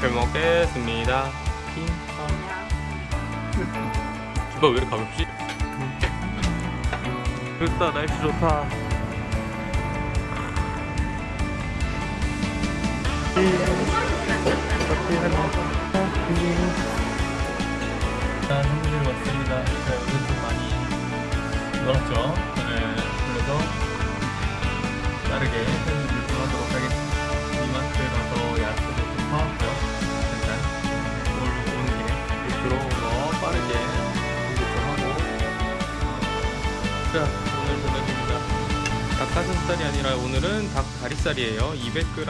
반갑습니다. 핑카. 기바 왜 이렇게 가볍지? 좋다, 날씨 좋다. 자, 친구들 왔습니다. 자, 여기 좀 많이 놀았죠? 네, 그래서 빠르게 편집을 좀 하도록 하겠습니다. 이마트 가서 야채도 좀 사왔고요. 자, 오늘 저녁입니다. 닭가슴살이 아니라 오늘은 닭 다리살이에요. 200g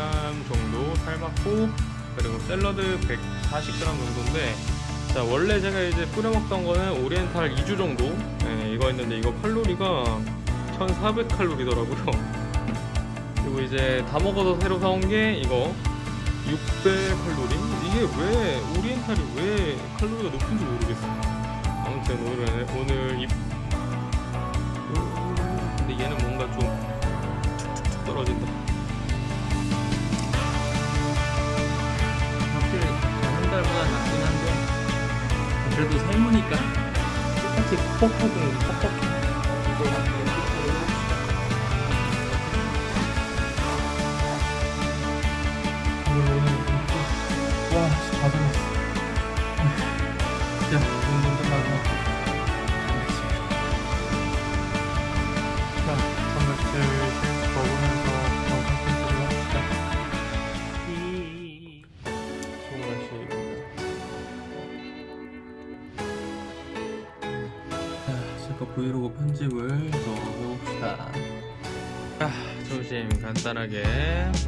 정도 삶았고 그리고 샐러드 140g 정도인데 자 원래 제가 이제 뿌려 먹던 거는 오리엔탈 2주 정도? 네, 이거 했는데 이거 칼로리가 1400칼로리더라고요. 그리고 이제 다 먹어서 새로 사온 게 이거 600칼로리? 이게 왜 오리엔탈이 왜 칼로리가 높은지 모르겠어요. 아무튼 오늘 오늘 근데 얘는 뭔가 좀 툭툭툭 떨어진다. 확실히 한 달보다 낫긴 한데 그래도 삶으니까 똑같이 퍽퍽하고 퍽퍽해 간단하게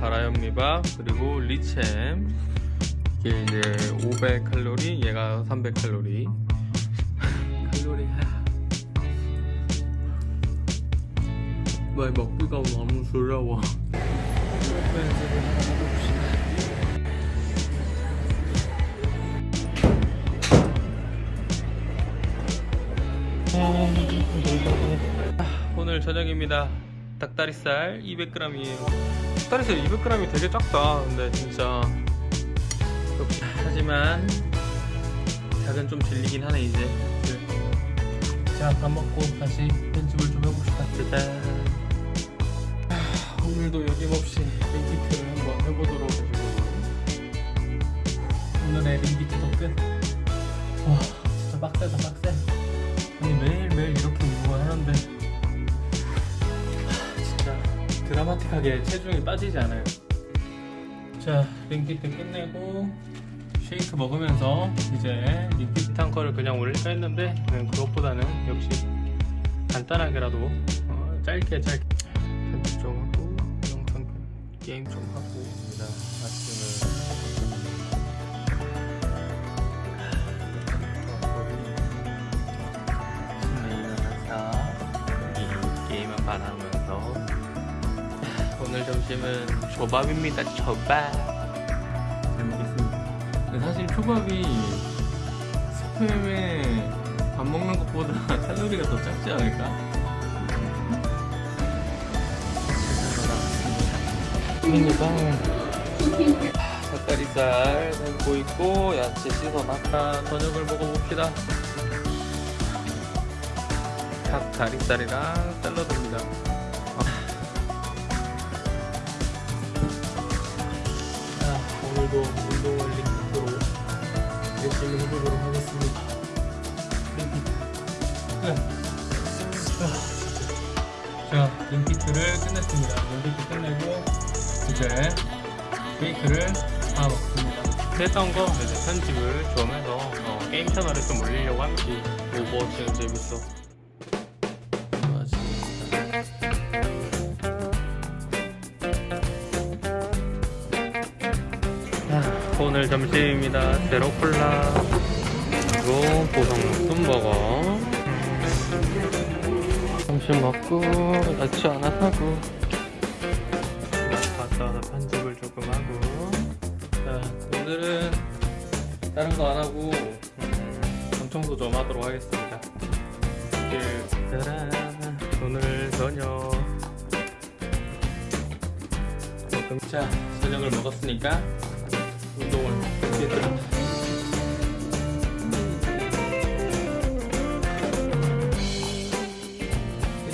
바라현미밥 그리고 리챔 이게 이제 500칼로리, 얘가 300칼로리. 칼로리 왜 먹기가 너무 두려워. 오늘 저녁입니다. 닭다리살 200g이에요. 닭다리살 200g이 되게 작다. 근데 진짜 하지만 닭은 좀 질리긴 하네 이제. 자, 밥 먹고 다시 편집을 좀 해봅시다. 짜잔. 드라마틱하게 체중이 빠지지 않아요. 자 링피트 끝내고 쉐이크 먹으면서 이제 링피트 탕커를 그냥 올릴까 했는데 그것보다는 역시 간단하게라도 어, 짧게 짧게. 편집 좀 하고 영상 게임 좀 하고 오늘 점심은 조밥입니다 조밥. 잘 먹겠습니다. 사실 초밥이 스팸에 밥 먹는 것보다 칼로리가 더 작지 않을까? 미니빵 닭다리살 담고 있고 야채 씻어놨다. 저녁을 먹어봅시다. 닭 다리살이랑 샐러드입니다. 자, 오늘도 운동을 링크로 열심히 해보도록 하겠습니다. 네. 자, 링피트를 끝냈습니다. 링피트 끝내고 이제 케이크를 다 먹습니다. 했던 거 이제 편집을 좀 해서 어, 게임 채널에 좀 올리려고 합니다. 오버워치는 재밌어. 오늘 점심입니다. 제로 콜라 그리고 보성 뚱버거. 점심 먹고 야채 하나 사고. 갔다 와서 편집을 조금 하고. 자, 오늘은 다른 거 안 하고 음, 방청소 좀 하도록 하겠습니다. 짜란. 오늘 저녁. 자 저녁을 먹었으니까 going. Get them.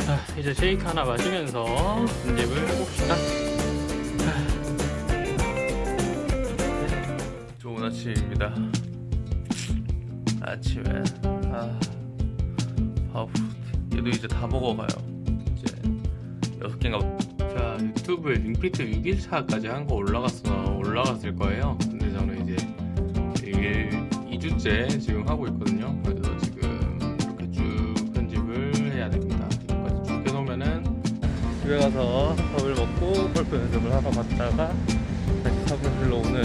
자, 이제 쉐이크 하나 마시면서 편집을 해봅시다. 좋은 아침입니다. 아침에 아 바프 얘도 이제 다 먹어가요. 이제 6개인가 자 유튜브에 윙피트 6일차까지 한 거 올라갔어 올라갔을 거예요. 저는 이제 1일 2주째 지금 하고 있거든요. 그래서 지금 이렇게 쭉 편집을 해야 됩니다. 이거까지 쭉 해놓으면은 집에 가서 밥을 먹고 골프 연습을 하러 갔다가 다시 삽을 들러 오는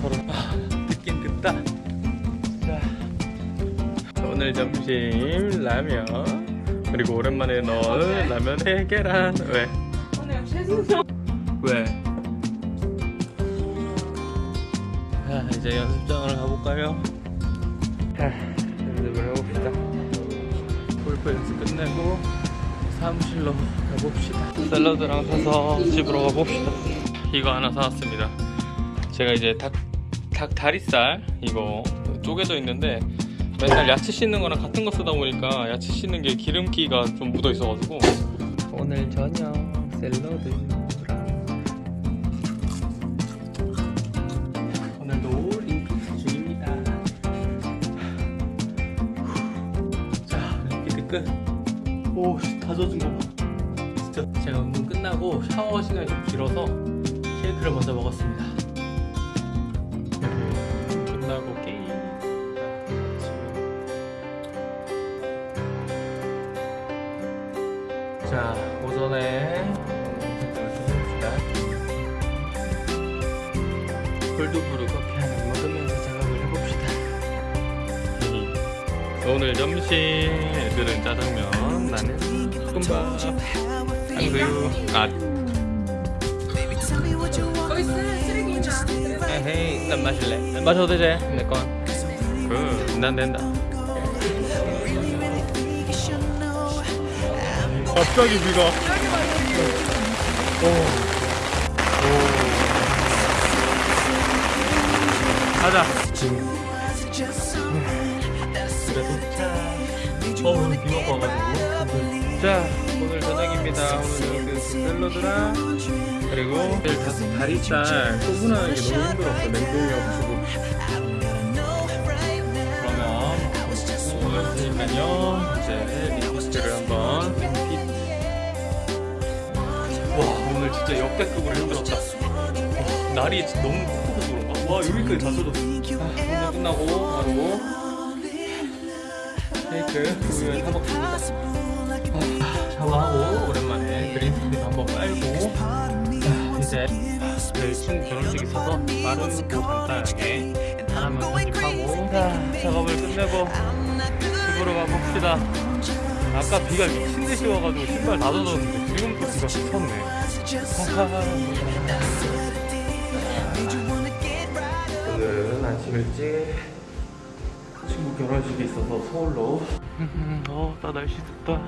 서로 아, 듣긴 듣다. 자 오늘 점심 라면 그리고 오랜만에 넣은 라면에 계란 왜? 오늘 최승성 왜? 이제 연습장을 가볼까요? 자, 연습을 해봅시다. 골프 연습 끝내고 사무실로 가봅시다. 샐러드랑 사서 집으로 가봅시다. 이거 하나 사왔습니다. 제가 이제 닭, 닭 다리살 이거 쪼개져 있는데 맨날 야채 씻는 거랑 같은 거 쓰다 보니까 야채 씻는 게 기름기가 좀 묻어 있어가지고 오늘 저녁 샐러드 오씨 다 젖은 거 봐. 진짜. 제가 운동 끝나고 샤워 시간이 좀 길어서 케이크를 먼저 먹었습니다. 끝나고 게임 자 오전에 콜드브루 커피 하나 먹으면서 작업을 해봅시다. 오늘 점심 한그유 아 에헤이 난 마실래 마셔도 되지 내건 그난 된다 갑자기 비가 오. 오. 가자 그래도 어 오늘 비 먹고 와가지고 자 저녁입니다 오늘 그 샐러드랑 그리고 다리살 소분하는 게 너무 힘들었어 냉동이어가지고 그러면 오늘 했으니까요 이제 리퀴스트를 한번 핏. 와 오늘 진짜 역대급으로 힘들었다 와, 날이 너무 酷해서 그런가? 와 여기까지 다 젖었어 아, 오늘 끝나고 바로 케이크 우유에 사먹습니다 이제 저희 친구 결혼식 있어서 빠르고 간단하게 하나만 편집하고 자, 작업을 끝내고 집으로 가봅시다. 아까 비가 미친듯이 와가지고 신발 다 젖었는데 지금 또 비가 미쳤네. 오늘은 아침 일찍 친구 결혼식이 있어서 서울로. 어, 나 날씨 덥다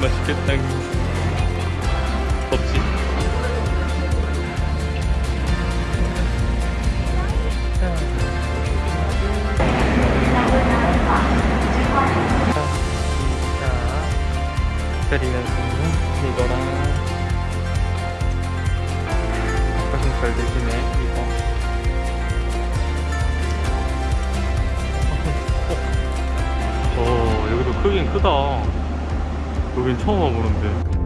맛있겠다. 덥지? 때리면서 이거랑 닭가슴살 대신에 이거 오 여기도 크긴 크다 여긴 처음 와보는데